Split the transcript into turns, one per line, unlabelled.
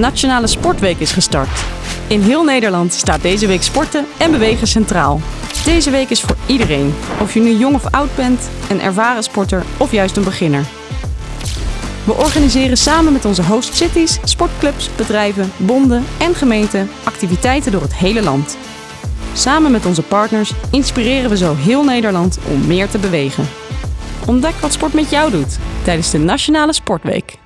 Nationale Sportweek is gestart. In heel Nederland staat deze week sporten en bewegen centraal. Deze week is voor iedereen, of je nu jong of oud bent, een ervaren sporter of juist een beginner. We organiseren samen met onze host cities, sportclubs, bedrijven, bonden en gemeenten activiteiten door het hele land. Samen met onze partners inspireren we zo heel Nederland om meer te bewegen. Ontdek wat sport met jou doet tijdens de Nationale Sportweek.